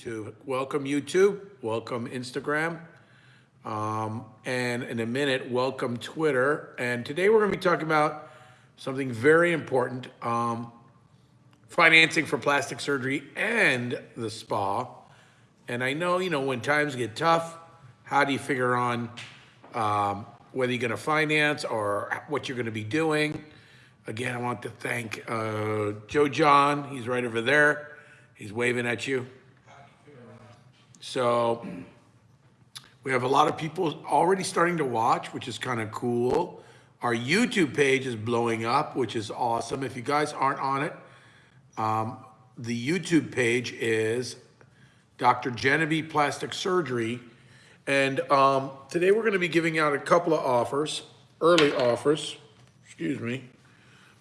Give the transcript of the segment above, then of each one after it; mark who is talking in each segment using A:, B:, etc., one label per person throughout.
A: to welcome YouTube, welcome Instagram, um, and in a minute, welcome Twitter. And today we're going to be talking about something very important, um, financing for plastic surgery and the spa. And I know, you know, when times get tough, how do you figure on um, whether you're going to finance or what you're going to be doing? Again, I want to thank uh, Joe John. He's right over there. He's waving at you. So we have a lot of people already starting to watch, which is kind of cool. Our YouTube page is blowing up, which is awesome. If you guys aren't on it, um, the YouTube page is Dr. Genevieve Plastic Surgery. And um, today we're going to be giving out a couple of offers, early offers, excuse me.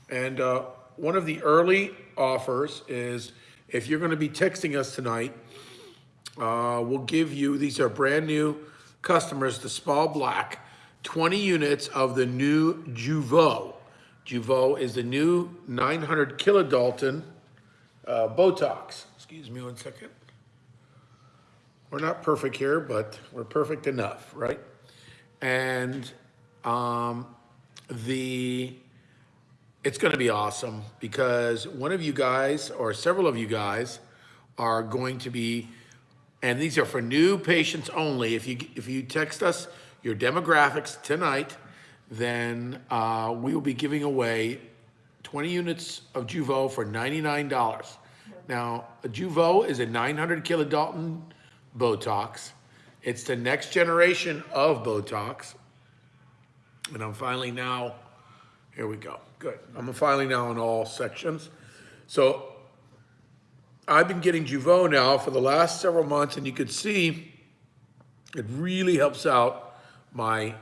A: And uh, one of the early offers is if you're going to be texting us tonight, uh, we'll give you, these are brand new customers, the Spa Black, 20 units of the new Jeuveau. Jeuveau is the new 900 kilodalton uh, Botox. Excuse me one second. We're not perfect here, but we're perfect enough, right? And um, the it's going to be awesome because one of you guys or several of you guys are going to be and these are for new patients only. If you, if you text us your demographics tonight, then uh, we will be giving away 20 units of Jeuveau for $99. Now, Jeuveau is a 900 kilodalton Botox. It's the next generation of Botox. And I'm finally now, here we go, good. I'm finally now in all sections. So I've been getting Jeuveau now for the last several months, and you could see it really helps out my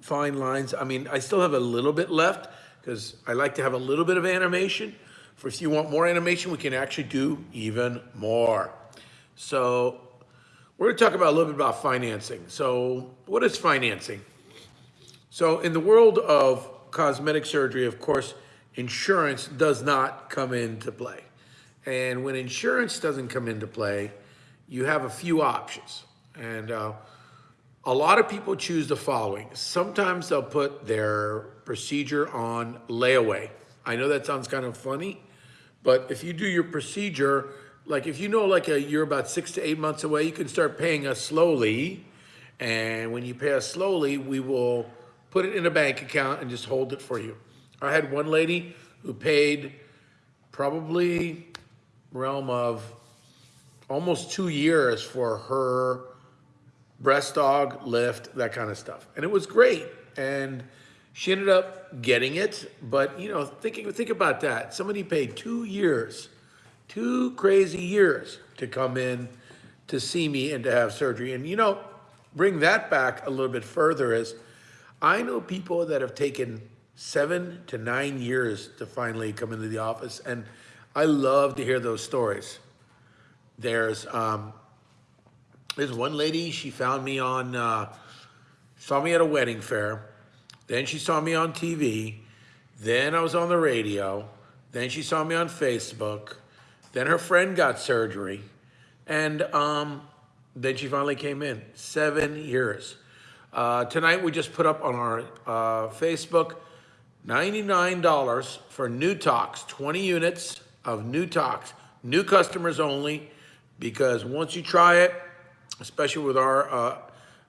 A: fine lines. I mean, I still have a little bit left because I like to have a little bit of animation. For if you want more animation, we can actually do even more. So we're gonna talk about a little bit about financing. So what is financing? So in the world of cosmetic surgery, of course, insurance does not come into play. And when insurance doesn't come into play, you have a few options. And uh, a lot of people choose the following. Sometimes they'll put their procedure on layaway. I know that sounds kind of funny, but if you do your procedure, like if you know like a, you're about six to eight months away, you can start paying us slowly. And when you pay us slowly, we will put it in a bank account and just hold it for you. I had one lady who paid probably realm of almost two years for her breast dog, lift, that kind of stuff. And it was great. And she ended up getting it. But, you know, thinking, think about that. Somebody paid two years, two crazy years to come in to see me and to have surgery. And, you know, bring that back a little bit further is I know people that have taken seven to nine years to finally come into the office. And I love to hear those stories. There's um, there's one lady, she found me on, uh, saw me at a wedding fair. Then she saw me on TV. Then I was on the radio. Then she saw me on Facebook. Then her friend got surgery. And um, then she finally came in. Seven years. Uh, tonight we just put up on our uh, Facebook $99 for Newtox, 20 units of Newtox, new customers only, because once you try it, especially with our uh,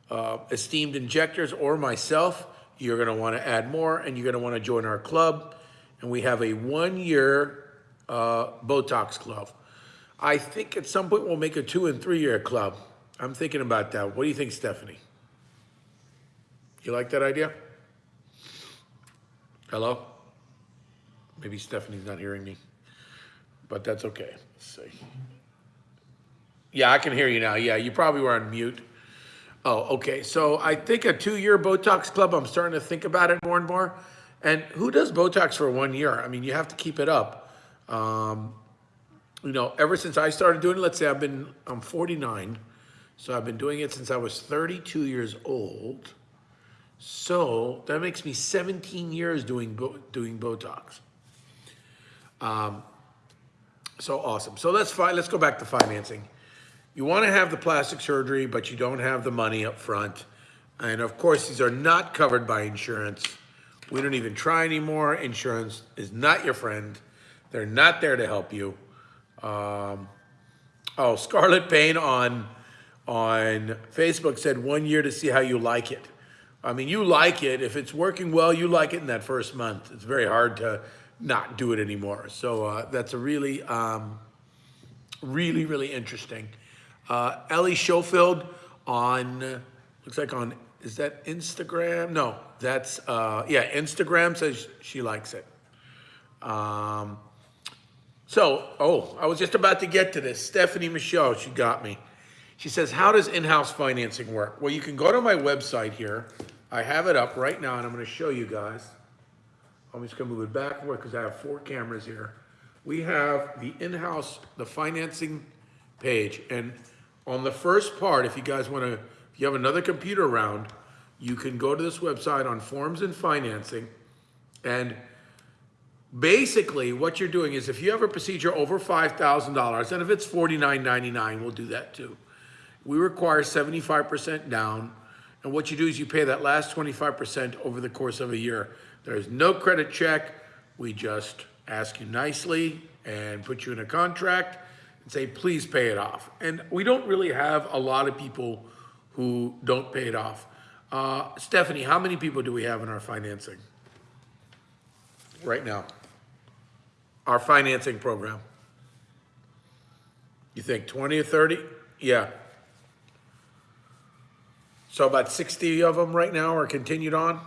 A: uh, esteemed injectors or myself, you're gonna wanna add more and you're gonna wanna join our club. And we have a one year uh, Botox club. I think at some point we'll make a two and three year club. I'm thinking about that. What do you think, Stephanie? You like that idea? Hello? Maybe Stephanie's not hearing me but that's okay. Let's see. Yeah, I can hear you now. Yeah, you probably were on mute. Oh, okay. So I think a two-year Botox club, I'm starting to think about it more and more. And who does Botox for one year? I mean, you have to keep it up. Um, you know, ever since I started doing it, let's say I've been, I'm 49. So I've been doing it since I was 32 years old. So that makes me 17 years doing, doing Botox. Um, so awesome. So let's fi let's go back to financing. you want to have the plastic surgery, but you don't have the money up front. And of course, these are not covered by insurance. We don't even try anymore. Insurance is not your friend. They're not there to help you. Um, oh, Scarlet Payne on on Facebook said one year to see how you like it. I mean, you like it. If it's working well, you like it in that first month. It's very hard to not do it anymore. So uh, that's a really, um, really, really interesting. Uh, Ellie Schofield on, looks like on, is that Instagram? No, that's, uh, yeah, Instagram says she likes it. Um, so, oh, I was just about to get to this. Stephanie Michelle, she got me. She says, how does in-house financing work? Well, you can go to my website here. I have it up right now, and I'm going to show you guys. I'm just to move it back backward because I have four cameras here. We have the in-house, the financing page, and on the first part, if you guys want to, if you have another computer around, you can go to this website on forms and financing, and basically what you're doing is if you have a procedure over $5,000, and if it's $49.99, we'll do that too. We require 75% down, and what you do is you pay that last 25% over the course of a year. There's no credit check. We just ask you nicely and put you in a contract and say, please pay it off. And we don't really have a lot of people who don't pay it off. Uh, Stephanie, how many people do we have in our financing right now? Our financing program. You think 20 or 30? Yeah. So about 60 of them right now are continued on?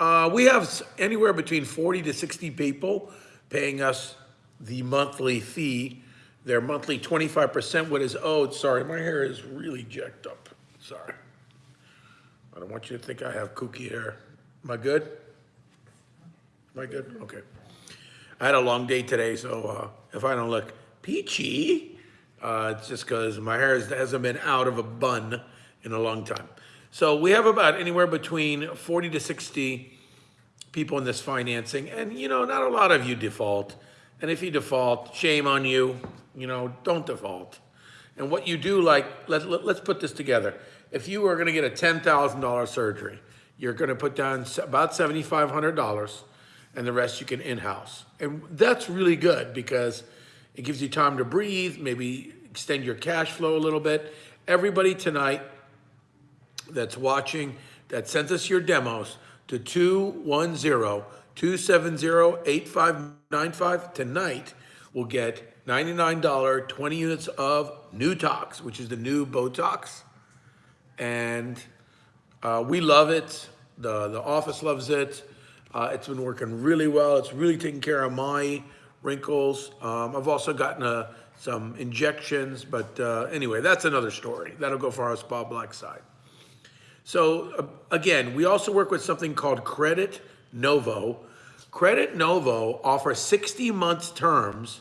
A: Uh, we have anywhere between 40 to 60 people paying us the monthly fee. Their monthly 25% what is owed. Sorry, my hair is really jacked up. Sorry. I don't want you to think I have kooky hair. Am I good? Am I good? Okay. I had a long day today, so uh, if I don't look peachy, uh, it's just because my hair hasn't been out of a bun in a long time. So we have about anywhere between 40 to 60 people in this financing. And, you know, not a lot of you default. And if you default, shame on you. You know, don't default. And what you do, like, let, let, let's put this together. If you are going to get a $10,000 surgery, you're going to put down about $7,500 and the rest you can in-house. And that's really good because it gives you time to breathe, maybe extend your cash flow a little bit. Everybody tonight that's watching, that sends us your demos to 210-270-8595 tonight will get $99, 20 units of Newtox, which is the new Botox. And uh, we love it. The, the office loves it. Uh, it's been working really well. It's really taking care of my wrinkles. Um, I've also gotten uh, some injections, but uh, anyway, that's another story. That'll go for our Spa Black side. So uh, again, we also work with something called Credit Novo. Credit Novo offers 60 months terms,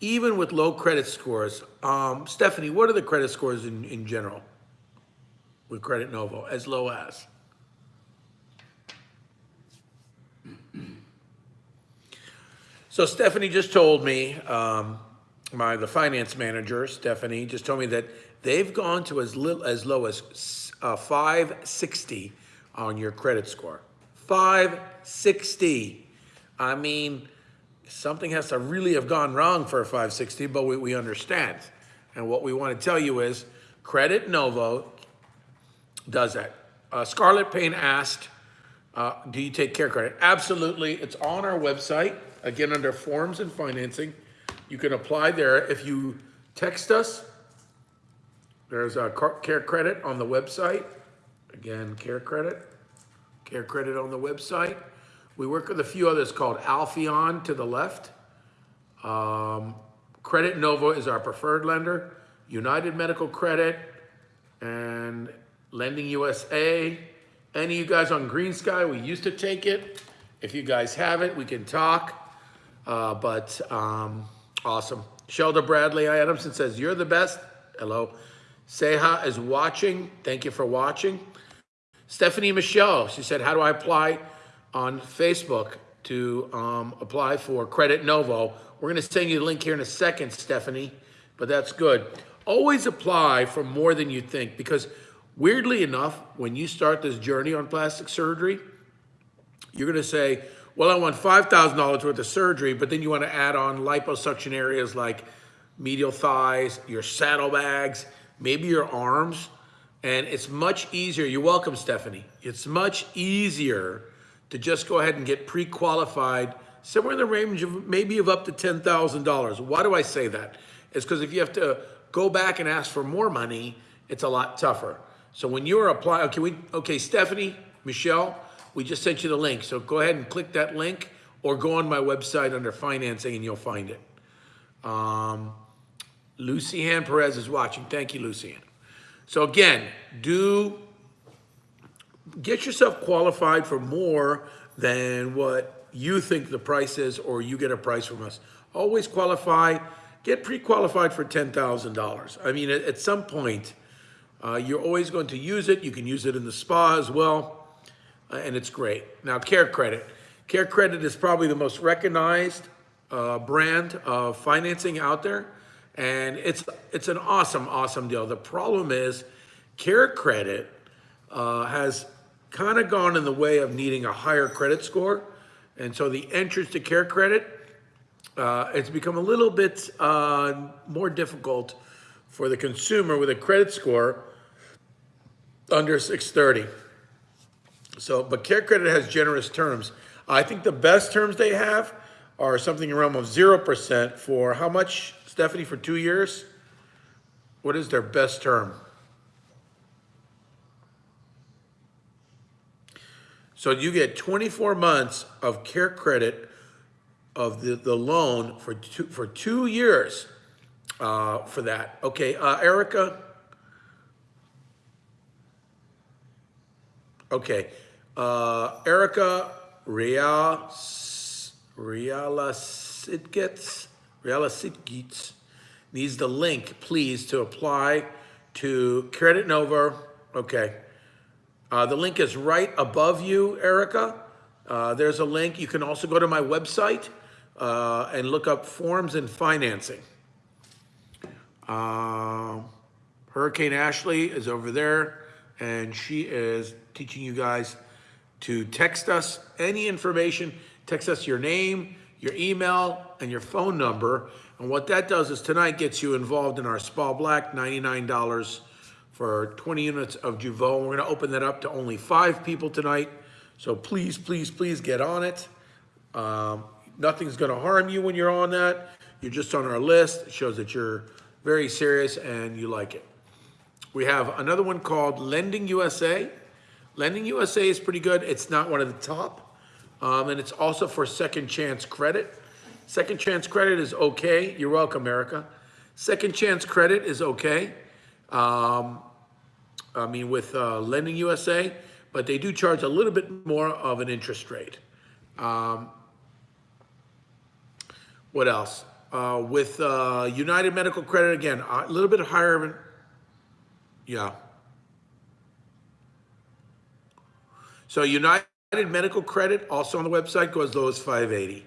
A: even with low credit scores. Um, Stephanie, what are the credit scores in, in general with Credit Novo, as low as? So Stephanie just told me, um, my the finance manager, Stephanie, just told me that they've gone to as little as low as uh, 560 on your credit score. 560. I mean, something has to really have gone wrong for a 560, but we, we understand. And what we want to tell you is Credit Novo does that. Uh, Scarlet Payne asked, uh, do you take care credit? Absolutely. It's on our website. Again, under forms and financing, you can apply there. If you text us, there's a care credit on the website. Again, care credit, care credit on the website. We work with a few others called Alphaeon to the left. Um, credit Nova is our preferred lender. United Medical Credit and Lending USA. Any of you guys on Green Sky, we used to take it. If you guys have it, we can talk. Uh, but um, awesome. Shelda Bradley Adamson says, you're the best. Hello. Seha is watching. Thank you for watching. Stephanie Michelle, she said, how do I apply on Facebook to um, apply for Credit Novo? We're going to send you the link here in a second, Stephanie. but that's good. Always apply for more than you think because weirdly enough, when you start this journey on plastic surgery, you're going to say, well, I want $5,000 worth of surgery, but then you want to add on liposuction areas like medial thighs, your saddlebags, maybe your arms. And it's much easier. You're welcome, Stephanie. It's much easier to just go ahead and get pre-qualified somewhere in the range of maybe of up to $10,000. Why do I say that? It's because if you have to go back and ask for more money, it's a lot tougher. So when you're applying, okay, we, okay, Stephanie, Michelle, we just sent you the link. So go ahead and click that link or go on my website under financing and you'll find it. Um, Lucy Ann Perez is watching. Thank you, Lucy Ann. So again, do get yourself qualified for more than what you think the price is or you get a price from us. Always qualify, get pre-qualified for $10,000. I mean, at, at some point, uh, you're always going to use it. You can use it in the spa as well, uh, and it's great. Now, Care Credit. Care Credit is probably the most recognized uh, brand of financing out there, and it's it's an awesome, awesome deal. The problem is, Care Credit uh, has kind of gone in the way of needing a higher credit score, and so the entrance to Care Credit, uh, it's become a little bit uh, more difficult for the consumer with a credit score under 630. So, but Care Credit has generous terms. I think the best terms they have are something around of 0% for how much, Stephanie, for two years? What is their best term? So you get 24 months of Care Credit of the, the loan for two, for two years uh, for that. Okay, uh, Erica? Okay, uh, Erica Real, Realasitgets, Realasitgets needs the link, please, to apply to Credit Nova. Okay. Uh, the link is right above you, Erica. Uh, there's a link. You can also go to my website uh, and look up forms and financing. Uh, Hurricane Ashley is over there, and she is teaching you guys to text us any information. Text us your name, your email, and your phone number. And what that does is tonight gets you involved in our Spa Black, $99 for 20 units of Jeuveau. We're gonna open that up to only five people tonight. So please, please, please get on it. Um, nothing's gonna harm you when you're on that. You're just on our list. It shows that you're very serious and you like it. We have another one called Lending USA. Lending USA is pretty good. It's not one of the top. Um, and it's also for second chance credit. Second chance credit is okay. You're welcome, Erica. Second chance credit is okay. Um, I mean, with uh, Lending USA, but they do charge a little bit more of an interest rate. Um, what else? Uh, with uh, United Medical Credit, again, a little bit higher, an- yeah. So United Medical Credit, also on the website, goes low as 580.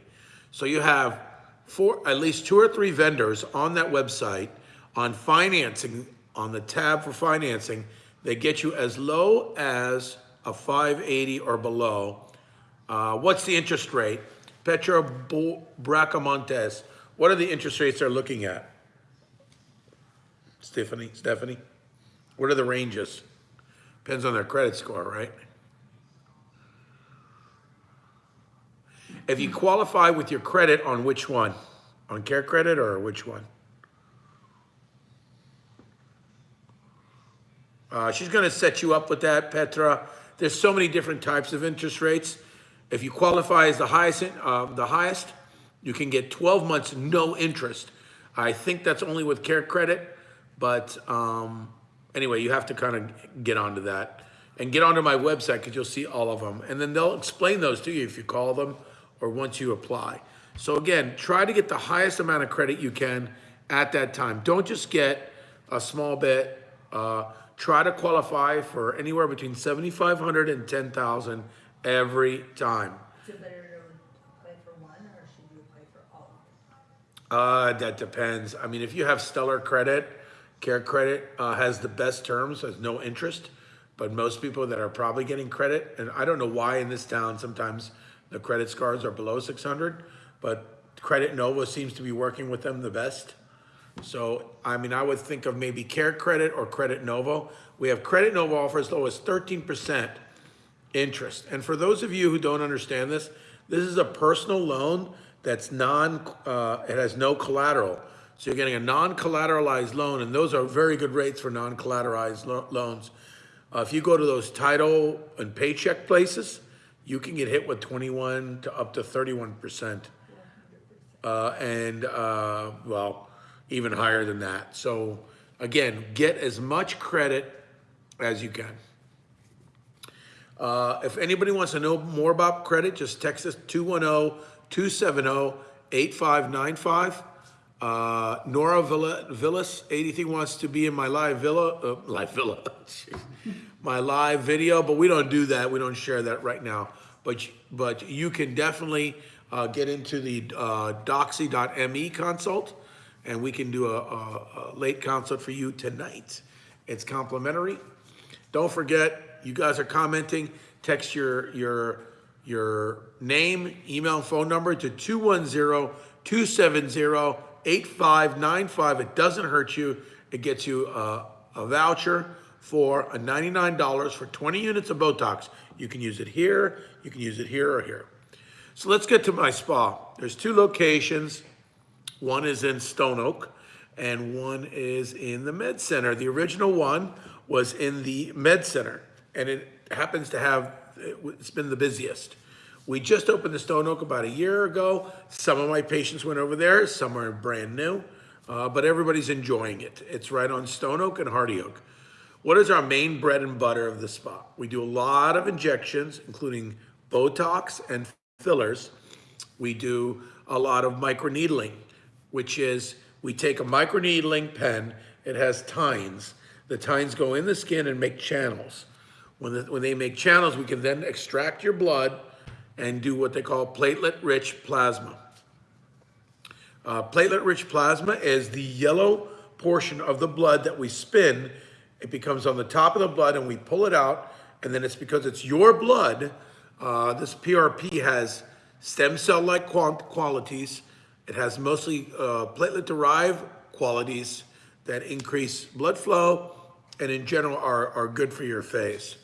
A: So you have four, at least two or three vendors on that website on financing, on the tab for financing, they get you as low as a 580 or below. Uh, what's the interest rate? Petro Bracamontes, what are the interest rates they're looking at? Stephanie, Stephanie? What are the ranges? Depends on their credit score, right? If you qualify with your credit on which one? On care credit or which one? Uh, she's going to set you up with that, Petra. There's so many different types of interest rates. If you qualify as the highest, uh, the highest, you can get 12 months no interest. I think that's only with Care Credit, but um, anyway, you have to kind of get onto that and get onto my website because you'll see all of them, and then they'll explain those to you if you call them or once you apply. So again, try to get the highest amount of credit you can at that time. Don't just get a small bit. Uh, try to qualify for anywhere between 7,500 and 10,000 every time.
B: Is it better to apply for one or should you apply for all?
A: Uh, that depends. I mean, if you have stellar credit, Care Credit uh, has the best terms, has no interest. But most people that are probably getting credit, and I don't know why in this town sometimes the credit scores are below 600, but Credit Nova seems to be working with them the best. So, I mean, I would think of maybe Care Credit or Credit Novo. We have Credit Novo offers as low as 13% interest. And for those of you who don't understand this, this is a personal loan that's non, uh, it has no collateral. So you're getting a non-collateralized loan, and those are very good rates for non-collateralized lo loans. Uh, if you go to those title and paycheck places, you can get hit with 21 to up to 31%. Uh, and, uh, well, even higher than that. So again, get as much credit as you can. Uh, if anybody wants to know more about credit, just text us 210-270-8595. Uh, Nora Villa, Villas, anything wants to be in my live villa, uh, live villa, my live video, but we don't do that. We don't share that right now. But, but you can definitely uh, get into the uh, doxy.me consult and we can do a, a, a late consult for you tonight. It's complimentary. Don't forget, you guys are commenting, text your, your, your name, email, and phone number to 210-270-8595. It doesn't hurt you. It gets you a, a voucher for a $99 for 20 units of Botox. You can use it here, you can use it here or here. So let's get to my spa. There's two locations. One is in Stone Oak and one is in the Med Center. The original one was in the Med Center and it happens to have, it's been the busiest. We just opened the Stone Oak about a year ago. Some of my patients went over there, some are brand new, uh, but everybody's enjoying it. It's right on Stone Oak and Hardy Oak. What is our main bread and butter of the spa? We do a lot of injections, including Botox and fillers. We do a lot of microneedling, which is we take a microneedling pen, it has tines. The tines go in the skin and make channels. When, the, when they make channels, we can then extract your blood and do what they call platelet-rich plasma. Uh, platelet-rich plasma is the yellow portion of the blood that we spin. It becomes on the top of the blood and we pull it out. And then it's because it's your blood, uh, this PRP has stem cell-like qualities. It has mostly uh, platelet-derived qualities that increase blood flow and in general are, are good for your face.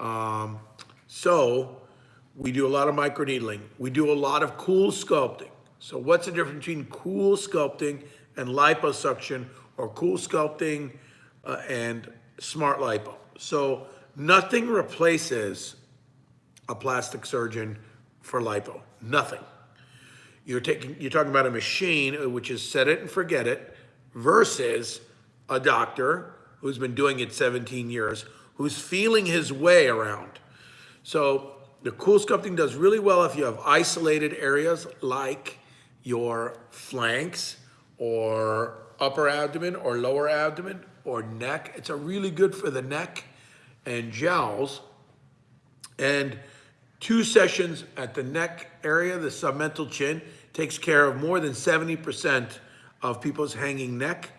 A: Um, so we do a lot of microneedling. We do a lot of CoolSculpting. So what's the difference between CoolSculpting and liposuction or CoolSculpting uh, and smart lipo? So nothing replaces a plastic surgeon for lipo, nothing. You're taking, you're talking about a machine, uh, which is set it and forget it, versus a doctor who's been doing it 17 years, who's feeling his way around. So the CoolSculpting does really well if you have isolated areas like your flanks or upper abdomen or lower abdomen or neck. It's a really good for the neck and jowls. And two sessions at the neck area, the submental chin, takes care of more than 70% of people's hanging neck.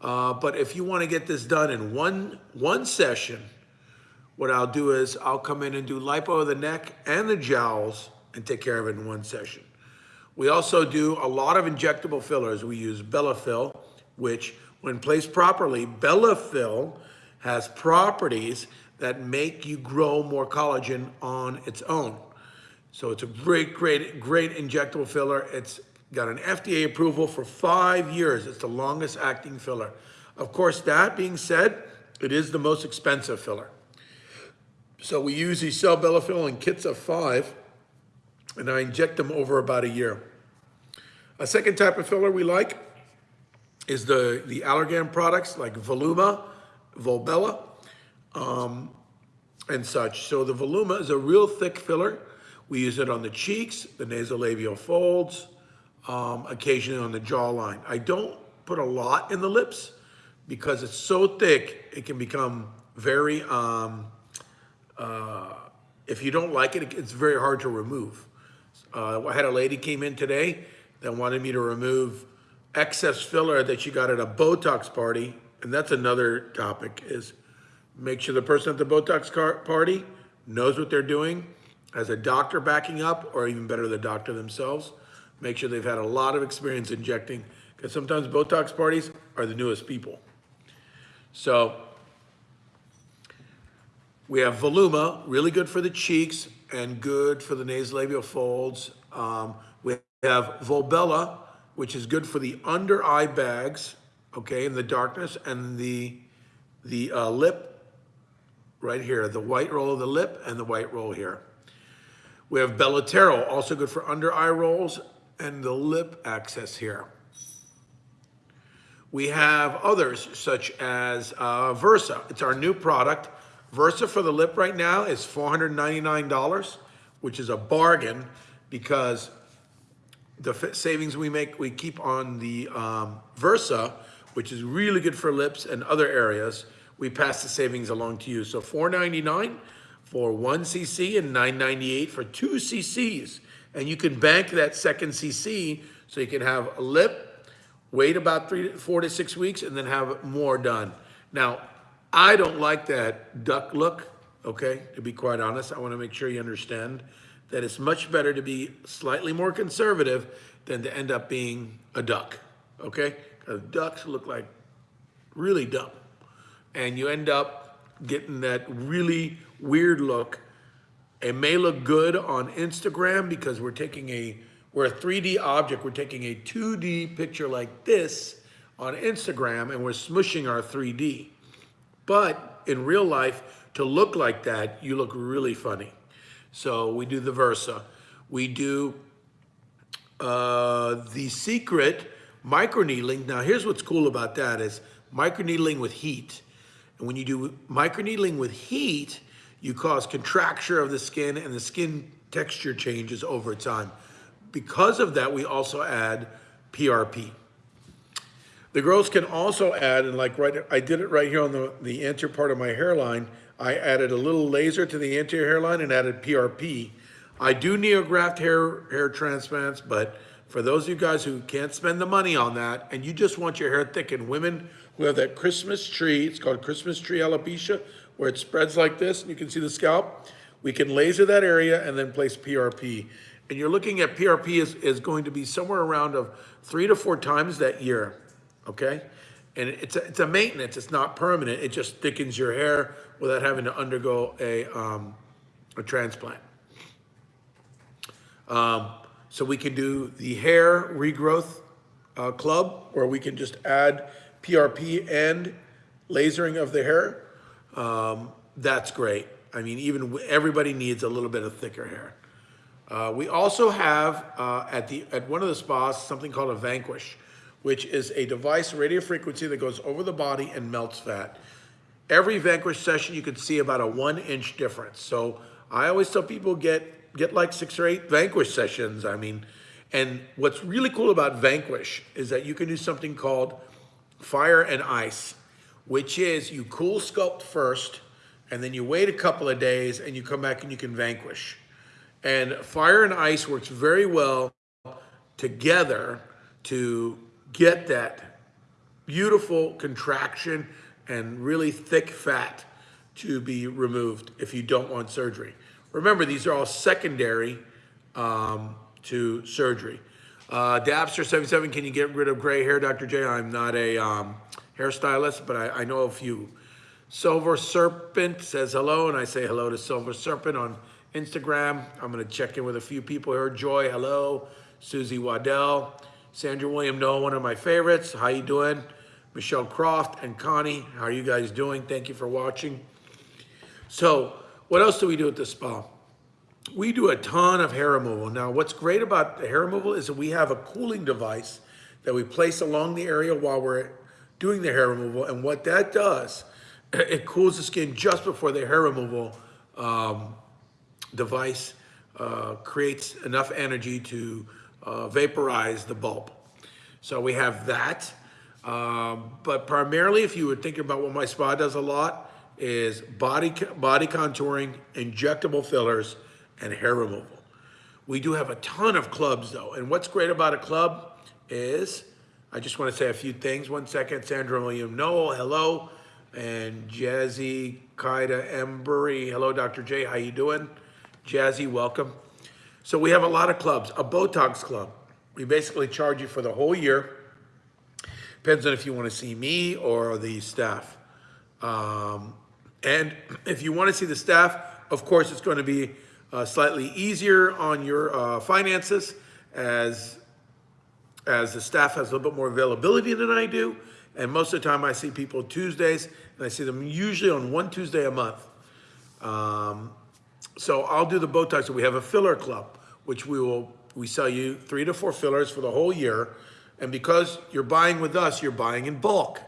A: Uh, but if you want to get this done in one, one session, what I'll do is I'll come in and do lipo of the neck and the jowls and take care of it in one session. We also do a lot of injectable fillers. We use Bellafill, which when placed properly, Bellafill has properties that make you grow more collagen on its own. So it's a great, great, great injectable filler. It's got an FDA approval for five years. It's the longest acting filler. Of course, that being said, it is the most expensive filler. So we usually sell Bellafill in kits of five, and I inject them over about a year. A second type of filler we like is the, the Allergan products like Voluma, Volbella, um, and such. So the Voluma is a real thick filler. We use it on the cheeks, the nasolabial folds, um, occasionally on the jawline. I don't put a lot in the lips because it's so thick, it can become very, um, uh, if you don't like it, it's very hard to remove. Uh, I had a lady came in today that wanted me to remove excess filler that you got at a Botox party, and that's another topic, is make sure the person at the Botox party knows what they're doing, has a doctor backing up, or even better, the doctor themselves. Make sure they've had a lot of experience injecting, because sometimes Botox parties are the newest people. So we have Voluma, really good for the cheeks and good for the nasolabial folds. Um, we have Volbella, which is good for the under eye bags, okay, in the darkness, and the the uh, lip right here, the white roll of the lip and the white roll here. We have Belotero, also good for under eye rolls and the lip access here. We have others such as uh, Versa. It's our new product. Versa for the lip right now is $499, which is a bargain because the savings we make, we keep on the um, Versa, which is really good for lips and other areas. We pass the savings along to you. So 499 for one cc and 998 for two cc's. And you can bank that second cc so you can have a lip, wait about three, four to six weeks, and then have more done. Now, I don't like that duck look, okay? To be quite honest, I want to make sure you understand that it's much better to be slightly more conservative than to end up being a duck, okay? Because ducks look like really dumb. And you end up getting that really weird look. It may look good on Instagram because we're taking a, we're a 3D object. We're taking a 2D picture like this on Instagram and we're smushing our 3D. But in real life, to look like that, you look really funny. So we do the Versa. We do uh, the secret microneedling. Now, here's what's cool about that is microneedling with heat. And when you do microneedling with heat, you cause contracture of the skin and the skin texture changes over time. Because of that, we also add PRP. The girls can also add, and like right, I did it right here on the, the anterior part of my hairline. I added a little laser to the anterior hairline and added PRP. I do neograft hair, hair transplants, but for those of you guys who can't spend the money on that and you just want your hair thickened, women who have that Christmas tree, it's called Christmas tree alopecia, where it spreads like this and you can see the scalp, we can laser that area and then place PRP. And you're looking at PRP is, is going to be somewhere around of three to four times that year, okay? And it's a, it's a maintenance, it's not permanent. It just thickens your hair without having to undergo a, um, a transplant. Um, so we can do the hair regrowth uh, club, where we can just add PRP and lasering of the hair. Um, that's great. I mean, even everybody needs a little bit of thicker hair. Uh, we also have uh, at the at one of the spas something called a Vanquish, which is a device radio frequency that goes over the body and melts fat. Every Vanquish session, you can see about a one inch difference. So I always tell people get get like six or eight Vanquish sessions. I mean, and what's really cool about Vanquish is that you can do something called fire and ice, which is you cool sculpt first, and then you wait a couple of days, and you come back and you can Vanquish. And fire and ice works very well together to get that beautiful contraction and really thick fat to be removed if you don't want surgery. Remember, these are all secondary um, to surgery. Uh, Dabster77, can you get rid of gray hair, Dr. J? I'm not a um, hairstylist, but I, I know a few. Silver Serpent says hello, and I say hello to Silver Serpent on Instagram. I'm going to check in with a few people here. Joy, hello. Susie Waddell. Sandra William Noah, one of my favorites. How you doing? Michelle Croft and Connie, how are you guys doing? Thank you for watching. So, what else do we do at the spa? We do a ton of hair removal. Now, what's great about the hair removal is that we have a cooling device that we place along the area while we're doing the hair removal. And what that does, it cools the skin just before the hair removal um, device uh, creates enough energy to uh, vaporize the bulb. So we have that. Um, but primarily, if you were thinking about what my spa does a lot, is body body contouring, injectable fillers, and hair removal. We do have a ton of clubs though, and what's great about a club is I just want to say a few things. One second, Sandra William Noel, hello. And Jazzy Kaida Embry, hello, Dr. J, how you doing? Jazzy, welcome. So we have a lot of clubs. A Botox club, we basically charge you for the whole year. Depends on if you want to see me or the staff. Um, and if you want to see the staff, of course, it's going to be uh, slightly easier on your uh, finances as as the staff has a little bit more availability than I do. And most of the time I see people Tuesdays and I see them usually on one Tuesday a month. Um, so I'll do the Botox. We have a filler club, which we will, we sell you three to four fillers for the whole year. And because you're buying with us, you're buying in bulk.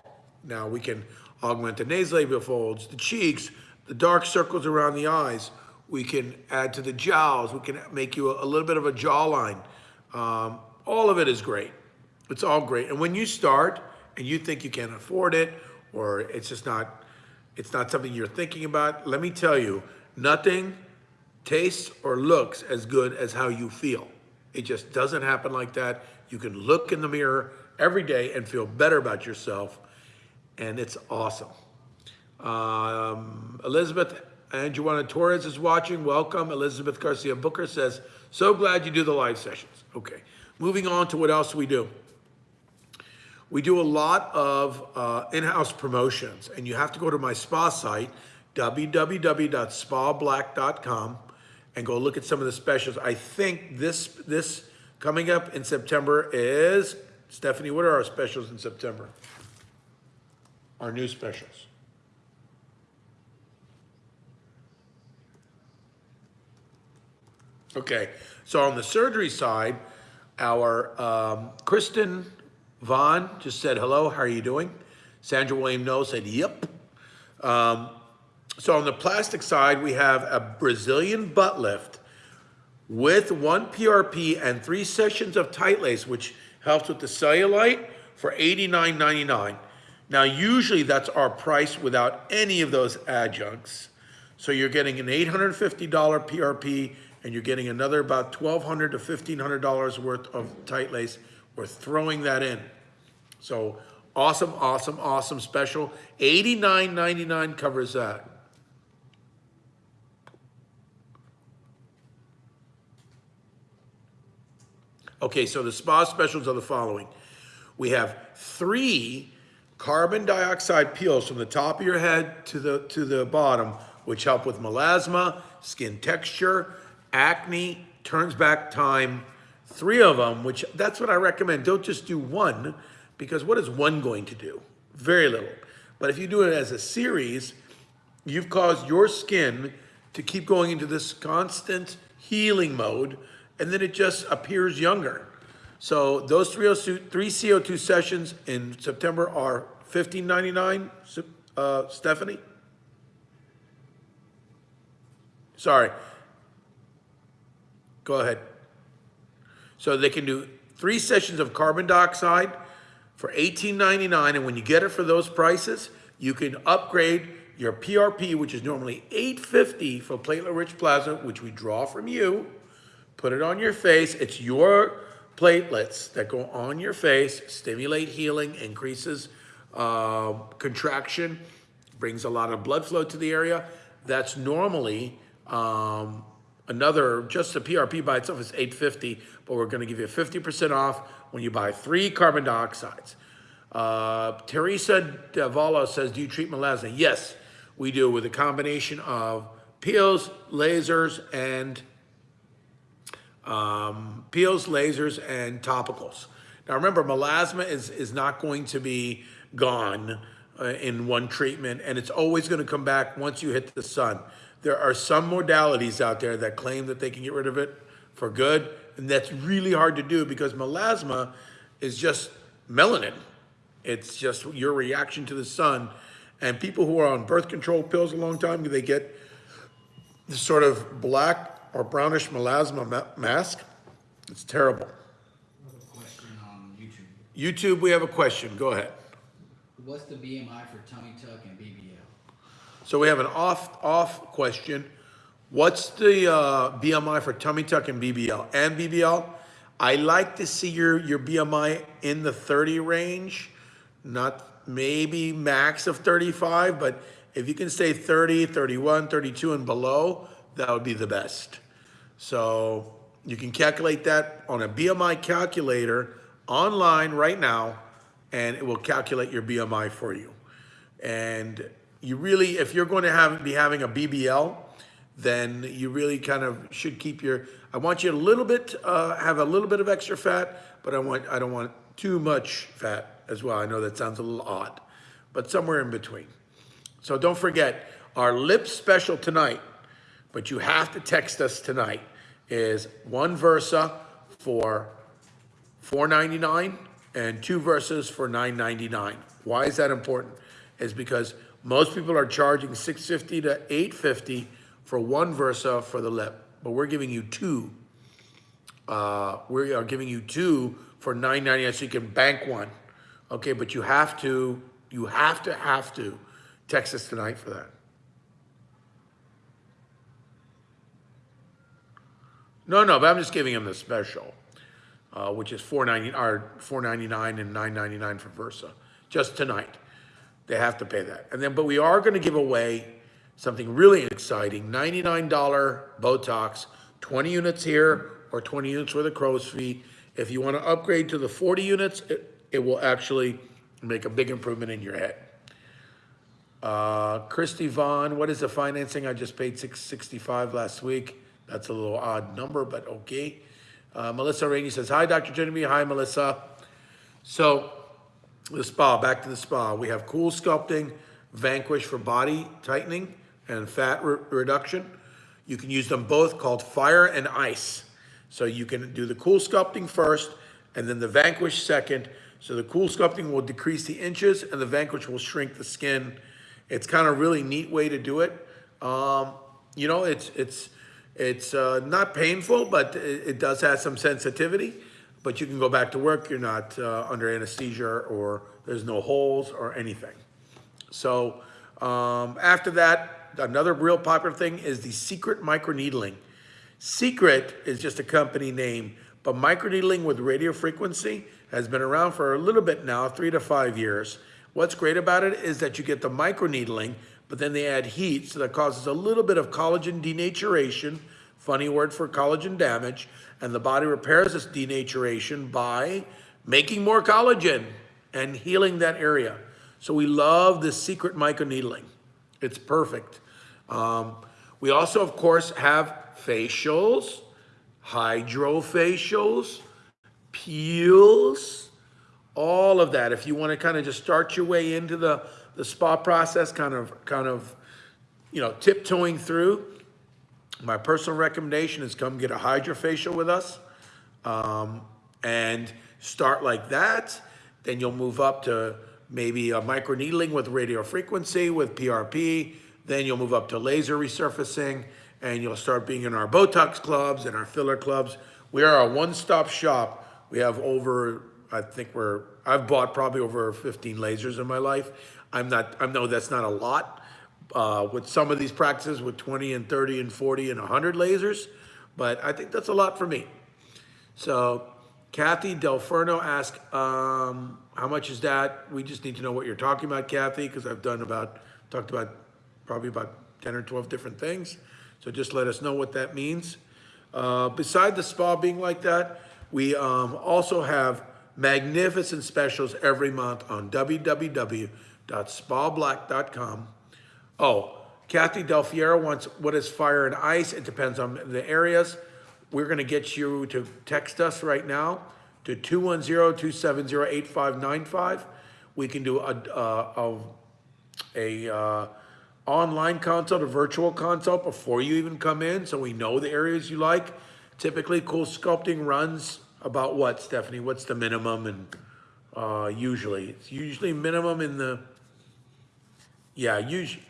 A: Now we can augment the nasolabial folds, the cheeks, the dark circles around the eyes. We can add to the jowls. We can make you a, a little bit of a jawline. Um, all of it is great. It's all great. And when you start and you think you can't afford it, or it's just not, it's not something you're thinking about, let me tell you, nothing tastes or looks as good as how you feel. It just doesn't happen like that. You can look in the mirror every day and feel better about yourself, and it's awesome. Um, Elizabeth Anjuana Torres is watching. Welcome. Elizabeth Garcia Booker says, so glad you do the live sessions. Okay. Moving on to what else we do. We do a lot of uh, in-house promotions, and you have to go to my spa site, www.spablack.com, and go look at some of the specials. I think this this coming up in September is Stephanie. What are our specials in September? Our new specials. Okay, so on the surgery side, our um, Kristen Vaughn just said hello. How are you doing? Sandra William No said yep. Um, so on the plastic side, we have a Brazilian butt lift with one PRP and three sessions of tight lace, which helps with the cellulite for $89.99. Now, usually that's our price without any of those adjuncts. So you're getting an $850 PRP and you're getting another about $1,200 to $1,500 worth of tight lace. We're throwing that in. So awesome, awesome, awesome special. $89.99 covers that. Okay, so the spa specials are the following. We have three carbon dioxide peels from the top of your head to the, to the bottom, which help with melasma, skin texture, acne, turns back time, three of them, which that's what I recommend. Don't just do one, because what is one going to do? Very little. But if you do it as a series, you've caused your skin to keep going into this constant healing mode and then it just appears younger. So those three, three CO2 sessions in September are $15.99, uh, Stephanie? Sorry. Go ahead. So they can do three sessions of carbon dioxide for $18.99, and when you get it for those prices, you can upgrade your PRP, which is normally $8.50 for platelet-rich plasma, which we draw from you, put it on your face. It's your platelets that go on your face, stimulate healing, increases uh, contraction, brings a lot of blood flow to the area. That's normally um, another, just the PRP by itself is 850, but we're gonna give you 50% off when you buy three carbon dioxides. Uh, Teresa Davala says, do you treat melasma? Yes, we do with a combination of peels, lasers, and um, peels, lasers, and topicals. Now remember, melasma is, is not going to be gone uh, in one treatment, and it's always gonna come back once you hit the sun. There are some modalities out there that claim that they can get rid of it for good, and that's really hard to do because melasma is just melanin. It's just your reaction to the sun. And people who are on birth control pills a long time, they get this sort of black or brownish melasma ma mask. It's terrible.
B: On YouTube.
A: YouTube, we have a question. Go ahead.
B: What's the BMI for tummy tuck and BBL?
A: So we have an off off question. What's the uh, BMI for tummy tuck and BBL? And BBL, I like to see your, your BMI in the 30 range, not maybe max of 35, but if you can stay 30, 31, 32 and below, that would be the best. So you can calculate that on a BMI calculator online right now, and it will calculate your BMI for you. And you really, if you're going to have, be having a BBL, then you really kind of should keep your, I want you a little bit, uh, have a little bit of extra fat, but I want, I don't want too much fat as well. I know that sounds a little odd, but somewhere in between. So don't forget, our lip special tonight, but you have to text us tonight, is one Versa for four ninety-nine and two Versas for nine ninety-nine. Why is that important? Is because most people are charging six fifty to eight fifty for one Versa for the lip, but we're giving you two. Uh, we are giving you two for nine ninety-nine, so you can bank one. Okay, but you have to, you have to, have to text us tonight for that. No, no, but I'm just giving him the special, uh, which is four ninety, or four ninety-nine and nine ninety-nine for Versa, just tonight. They have to pay that. And then, but we are gonna give away something really exciting, ninety-nine dollar Botox, twenty units here or twenty units with a crow's feet. If you wanna upgrade to the forty units, it, it will actually make a big improvement in your head. Uh, Christy Vaughn, what is the financing? I just paid six sixty-five last week. That's a little odd number, but okay. Uh, Melissa Rainey says, hi, Dr. Genevieve. Hi, Melissa. So the spa, back to the spa. We have CoolSculpting, Vanquish for body tightening and fat re- reduction. You can use them both called fire and ice. So you can do the CoolSculpting first and then the Vanquish second. So the CoolSculpting will decrease the inches and the Vanquish will shrink the skin. It's kind of a really neat way to do it. Um, you know, it's, it's, it's uh, not painful, but it, it does have some sensitivity. But you can go back to work. You're not uh, under anesthesia or there's no holes or anything. So um, after that, another real popular thing is the secret microneedling. Secret is just a company name, but microneedling with radio frequency has been around for a little bit now, three to five years. What's great about it is that you get the microneedling, but then they add heat, so that causes a little bit of collagen denaturation, funny word for collagen damage, and the body repairs this denaturation by making more collagen and healing that area. So we love this secret microneedling. It's perfect. Um, we also, of course, have facials, hydrofacials, peels, all of that. If you want to kind of just start your way into the, the spa process, kind of, kind of, you know, tiptoeing through, my personal recommendation is come get a hydrofacial with us um, and start like that. Then you'll move up to maybe a microneedling with radio frequency with PRP. Then you'll move up to laser resurfacing and you'll start being in our Botox clubs and our filler clubs. We are a one-stop shop. We have over, I think we're, I've bought probably over 15 lasers in my life. I'm not, I know that's not a lot, uh, with some of these practices with 20 and 30 and 40 and 100 lasers, but I think that's a lot for me. So Kathy Delferno asked, um, how much is that? We just need to know what you're talking about, Kathy, because I've done about, talked about probably about 10 or 12 different things. So just let us know what that means. Uh, beside the spa being like that, we um, also have magnificent specials every month on www.spablack.com. Oh, Kathy Del wants what is fire and ice. It depends on the areas. We're going to get you to text us right now to 210-270-8595. We can do a, a, a, a uh, online consult, a virtual consult before you even come in, so we know the areas you like. Typically, CoolSculpting runs about what, Stephanie? What's the minimum and uh, usually? It's usually minimum in the, yeah, usually,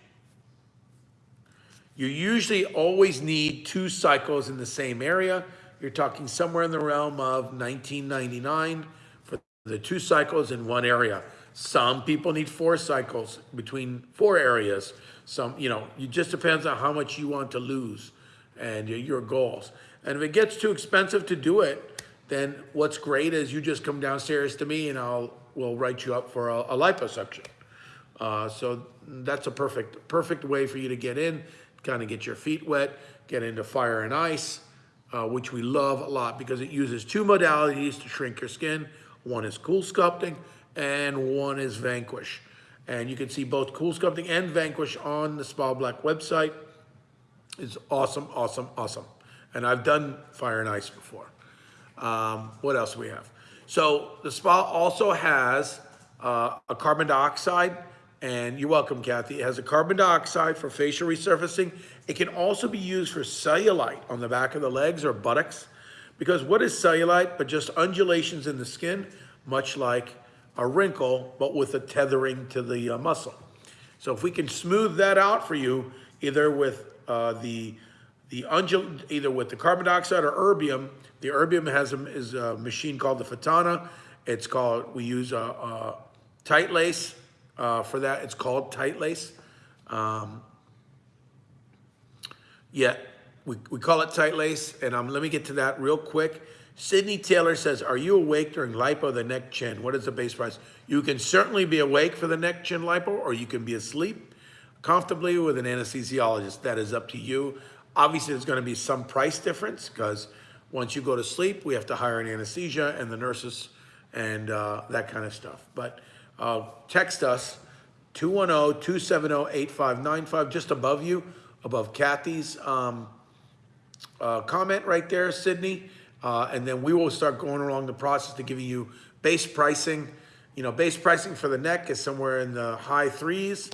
A: you usually always need two cycles in the same area. You're talking somewhere in the realm of 1999 for the two cycles in one area. Some people need four cycles between four areas. Some, you know, it just depends on how much you want to lose and your- goals. And if it gets too expensive to do it, then what's great is you just come downstairs to me and I'll, we'll write you up for a, a liposuction. Uh, so that's a perfect, perfect way for you to get in, kind of get your feet wet, get into fire and ice, uh, which we love a lot because it uses two modalities to shrink your skin. One is CoolSculpting and one is Vanquish. And you can see both CoolSculpting and Vanquish on the Spa Black website. It's awesome, awesome, awesome. And I've done fire and ice before. Um, what else we have? So the spa also has uh, a carbon dioxide, and you're welcome, Kathy. It has a carbon dioxide for facial resurfacing. It can also be used for cellulite on the back of the legs or buttocks, because what is cellulite but just undulations in the skin, much like a wrinkle, but with a tethering to the uh, muscle. So if we can smooth that out for you, either with uh, the the undul either with the carbon dioxide or erbium, the erbium has a, is a machine called the Fotona. It's called, we use a, a TightLase uh, for that. It's called TightLase. Um, yeah, we, we call it TightLase. And um, let me get to that real quick. Sydney Taylor says, are you awake during lipo, the neck chin? What is the base price? You can certainly be awake for the neck chin lipo, or you can be asleep comfortably with an anesthesiologist. That is up to you. Obviously, there's gonna be some price difference because once you go to sleep, we have to hire an anesthesia and the nurses and uh, that kind of stuff. But uh, text us 210-270-8595, just above you, above Kathy's um, uh, comment right there, Sydney. Uh, and then we will start going along the process to giving you base pricing. You know, base pricing for the neck is somewhere in the high threes,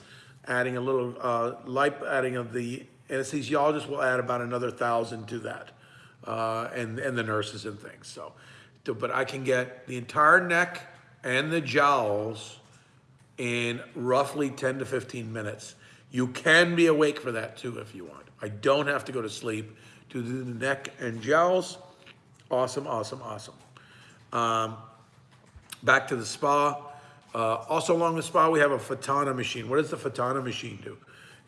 A: adding a little uh, light, adding of the anesthesiologist will add about another thousand to that. Uh, and, and the nurses and things, so. But I can get the entire neck and the jowls in roughly 10 to 15 minutes. You can be awake for that too if you want. I don't have to go to sleep to do the neck and jowls. Awesome, awesome, awesome. Um, back to the spa. Uh, also along the spa, we have a Fotona machine. What does the Fotona machine do?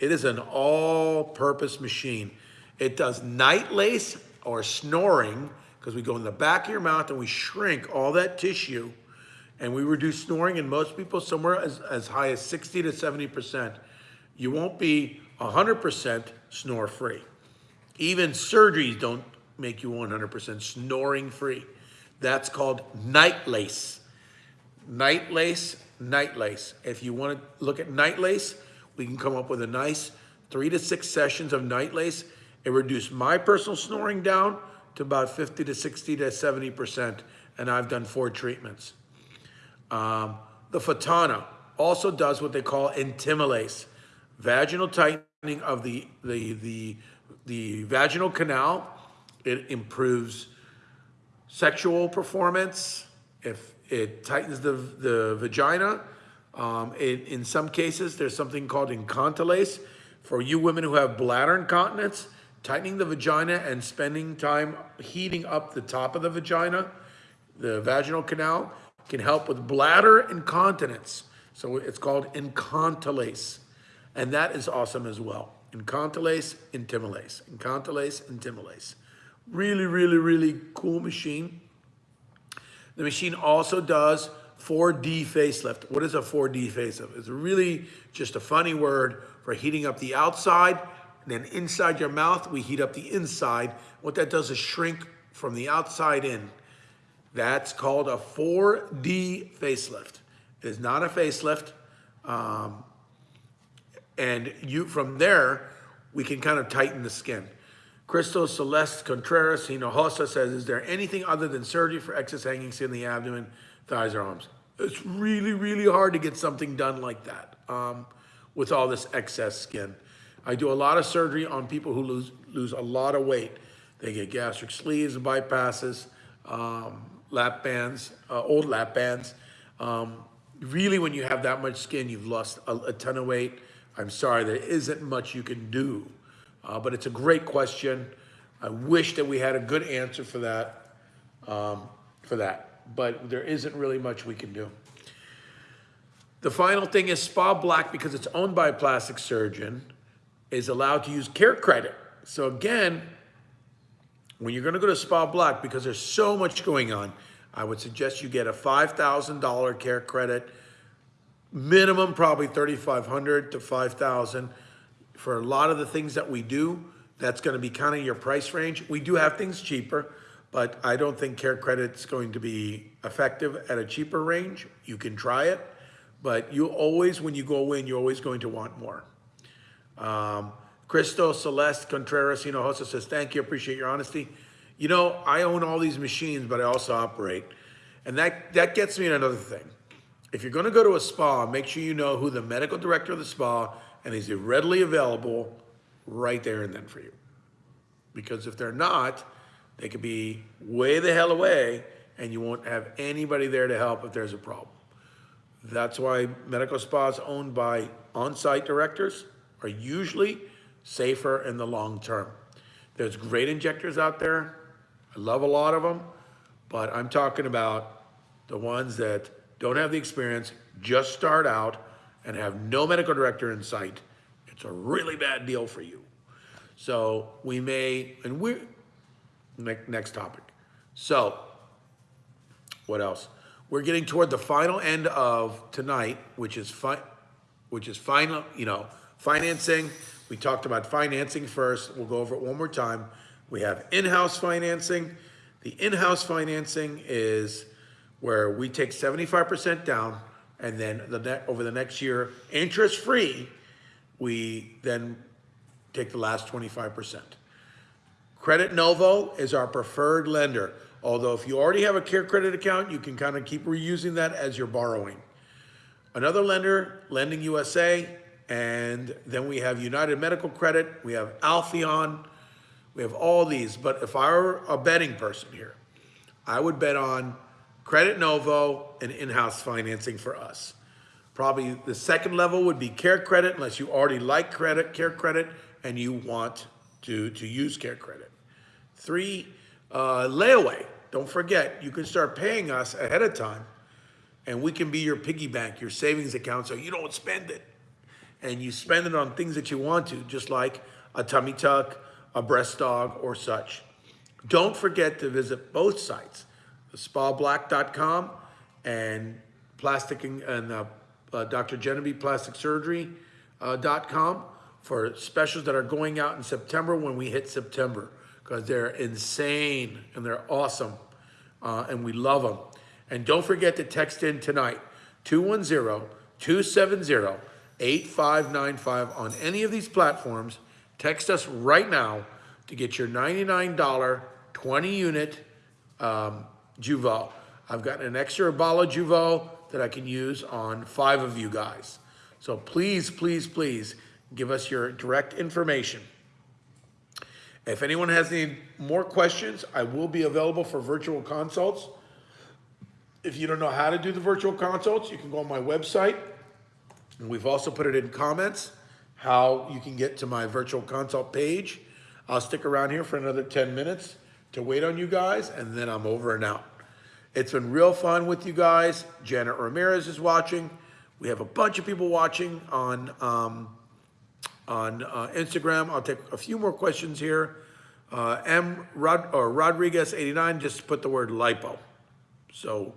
A: It is an all-purpose machine. It does NightLase or snoring, because we go in the back of your mouth and we shrink all that tissue and we reduce snoring in most people somewhere as, as high as 60 to 70%. You won't be 100% snore free. Even surgeries don't make you 100% snoring free. That's called NightLase. Night lace, NightLase. If you want to look at NightLase, we can come up with a nice three to six sessions of NightLase. It reduced my personal snoring down to about 50 to 60 to 70%, and I've done four treatments. Um, the Fotona also does what they call IntimaLase, vaginal tightening of the, the, the, the vaginal canal. It improves sexual performance, if it tightens the, the vagina. Um, it, in some cases, there's something called IncontiLase. For you women who have bladder incontinence, tightening the vagina and spending time heating up the top of the vagina, the vaginal canal, can help with bladder incontinence. So it's called IncontiLase. And that is awesome as well. IncontiLase, IntimaLase. IncontiLase, IntimaLase. Really, really, really cool machine. The machine also does 4D facelift. What is a 4D facelift? It's really just a funny word for heating up the outside, and then inside your mouth, we heat up the inside. What that does is shrink from the outside in. That's called a 4D facelift. It is not a facelift. Um, and you from there, we can kind of tighten the skin. Crystal Celeste Contreras Hinojosa says, is there anything other than surgery for excess hanging skin in the abdomen, thighs, or arms? It's really, really hard to get something done like that um, with all this excess skin. I do a lot of surgery on people who lose, lose a lot of weight. They get gastric sleeves, and bypasses, um, lap bands, uh, old lap bands. Um, really, when you have that much skin, you've lost a, a ton of weight. I'm sorry, there isn't much you can do. Uh, but it's a great question. I wish that we had a good answer for that, um, for that. But there isn't really much we can do. The final thing is Spa Black, because it's owned by a plastic surgeon, is allowed to use care credit. So again, when you're gonna go to Spa Black, because there's so much going on, I would suggest you get a five thousand dollar care credit, minimum probably thirty-five hundred to five thousand. For a lot of the things that we do, that's gonna be kind of your price range. We do have things cheaper, but I don't think care credit's going to be effective at a cheaper range. You can try it, but you always, when you go in, you're always going to want more. Um, Cristo Celeste Contreras Hinojosa says, thank you, appreciate your honesty. You know, I own all these machines, but I also operate. And that, that gets me to another thing. If you're gonna go to a spa, make sure you know who the medical director of the spa and is readily available right there and then for you. Because if they're not, they could be way the hell away and you won't have anybody there to help if there's a problem. That's why medical spas owned by on-site directors are usually safer in the long term. There's great injectors out there. I love a lot of them, but I'm talking about the ones that don't have the experience, just start out and have no medical director in sight. It's a really bad deal for you. So we may, and we, next, topic. So what else? We're getting toward the final end of tonight, which is fi- which is final, you know, financing. We talked about financing first. We'll go over it one more time. We have in-house financing. The in-house financing is where we take seventy-five percent down and then the over the next year, interest-free, we then take the last twenty-five percent. Credit Novo is our preferred lender. Although if you already have a care credit account, you can kind of keep reusing that as you're borrowing. Another lender, Lending USA, and then we have United Medical Credit, we have Alphaeon, we have all these. But if I were a betting person here, I would bet on Credit Novo and in-house financing for us. Probably the second level would be Care Credit, unless you already like credit, Care Credit, and you want to, to use Care Credit. Three, uh, layaway. Don't forget, you can start paying us ahead of time, and we can be your piggy bank, your savings account, so you don't spend it. And you spend it on things that you want to, just like a tummy tuck, a breast dog, or such. Don't forget to visit both sites, spablack.com and plastic and, uh, uh, Dr. Genevieve Plastic Surgery uh, for specials that are going out in September when we hit September because they're insane and they're awesome uh, and we love them. And don't forget to text in tonight 210-270-8595 on any of these platforms. Text us right now to get your $99 20 unit um, Jeuveau. I've got an extra of Jeuveau that I can use on five of you guys. So please, please, please give us your direct information. If anyone has any more questions, I will be available for virtual consults. If you don't know how to do the virtual consults, you can go on my website. And we've also put it in comments how you can get to my virtual consult page. I'll stick around here for another 10 minutes to wait on you guys, and then I'm over and out. It's been real fun with you guys. Janet Ramirez is watching. We have a bunch of people watching on um, on uh, Instagram. I'll take a few more questions here. Uh, M. Rod, or Rodriguez 89 just put the word lipo. So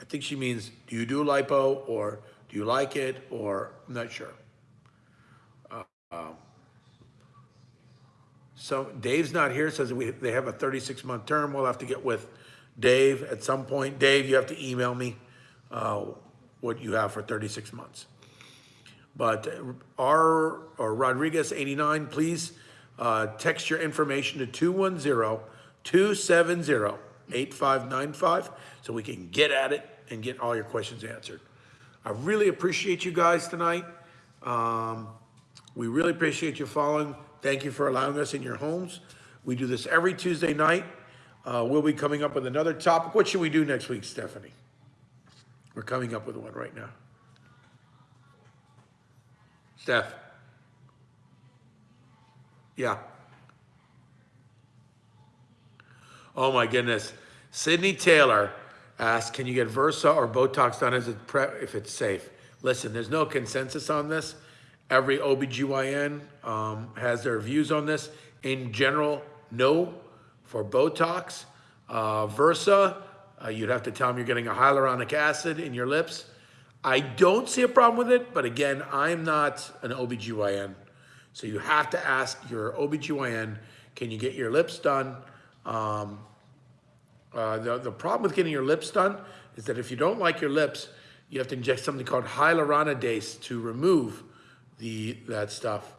A: I think she means, do you do lipo or do you like it or I'm not sure. Uh, um, so Dave's not here, says we, they have a 36 month term. We'll have to get with Dave at some point. Dave, you have to email me uh, what you have for 36 months. But R or Rodriguez 89, please uh, text your information to 210-270-8595 so we can get at it and get all your questions answered. I really appreciate you guys tonight. Um, we really appreciate you following. Thank you for allowing us in your homes. We do this every Tuesday night. Uh, we'll be coming up with another topic. What should we do next week, Stephanie? We're coming up with one right now. Steph? Yeah. Oh my goodness. Sydney Taylor asked, can you get Versa or Botox done as a prep if it's safe? Listen, there's no consensus on this. Every OBGYN um, has their views on this. In general, no. for Botox. Uh, Versa, uh, you'd have to tell them you're getting a hyaluronic acid in your lips. I don't see a problem with it, but again, I'm not an OBGYN. So you have to ask your OBGYN, can you get your lips done? Um, uh, the, the problem with getting your lips done is that if you don't like your lips, you have to inject something called hyaluronidase to remove the that stuff.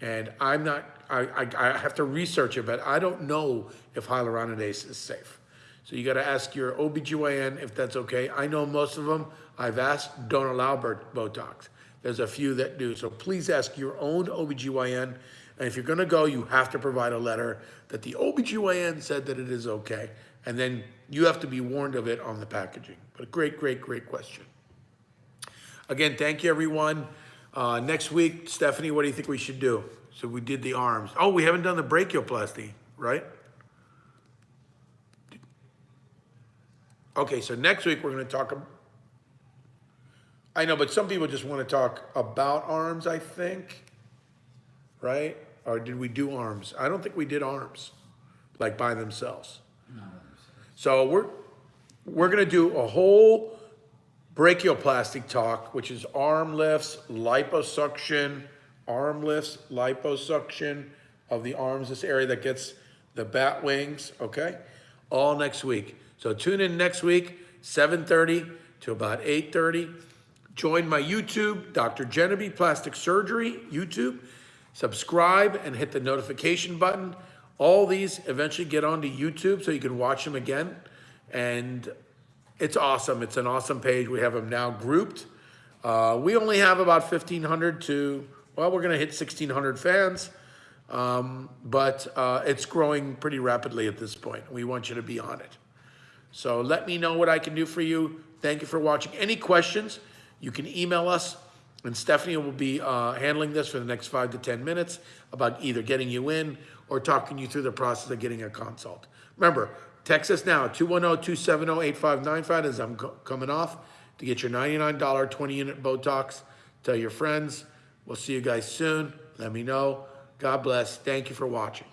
A: And I'm not, I, I, I have to research it, but I don't know if hyaluronidase is safe. So you got to ask your OBGYN if that's okay. I know most of them, I've asked, don't allow Botox. There's a few that do. So please ask your own OBGYN. And if you're going to go, you have to provide a letter that the OBGYN said that it is okay. And then you have to be warned of it on the packaging. But a great, great, great question. Again, thank you, everyone. Uh, next week, Stephanie, what do you think we should do? So we did the arms. Oh, we haven't done the brachioplasty, right? Okay, so next week we're going to talk. I know, but some people just want to talk about arms, I think, right? Or did we do arms? I don't think we did arms, like by themselves.
B: No,
A: So we're, we're gonna do a whole brachioplastic talk, which is arm lifts, liposuction, arm lifts, liposuction of the arms, this area that gets the bat wings, okay? All next week. So tune in next week, 7:30 to about 8:30. Join my YouTube, Dr. Genevieve Plastic Surgery, YouTube. Subscribe and hit the notification button. All these eventually get onto YouTube so you can watch them again. And it's awesome. It's an awesome page. We have them now grouped. Uh, we only have about 1,500 to, well, we're going to hit 1,600 fans. Um, but uh, it's growing pretty rapidly at this point. We want you to be on it. So let me know what I can do for you. Thank you for watching. Any questions, you can email us, and Stephanie will be uh, handling this for the next five to 10 minutes about either getting you in or talking you through the process of getting a consult. Remember, text us now, 210-270-8595 as I'm coming off to get your $99 20-unit Botox. Tell your friends. We'll see you guys soon. Let me know. God bless. Thank you for watching.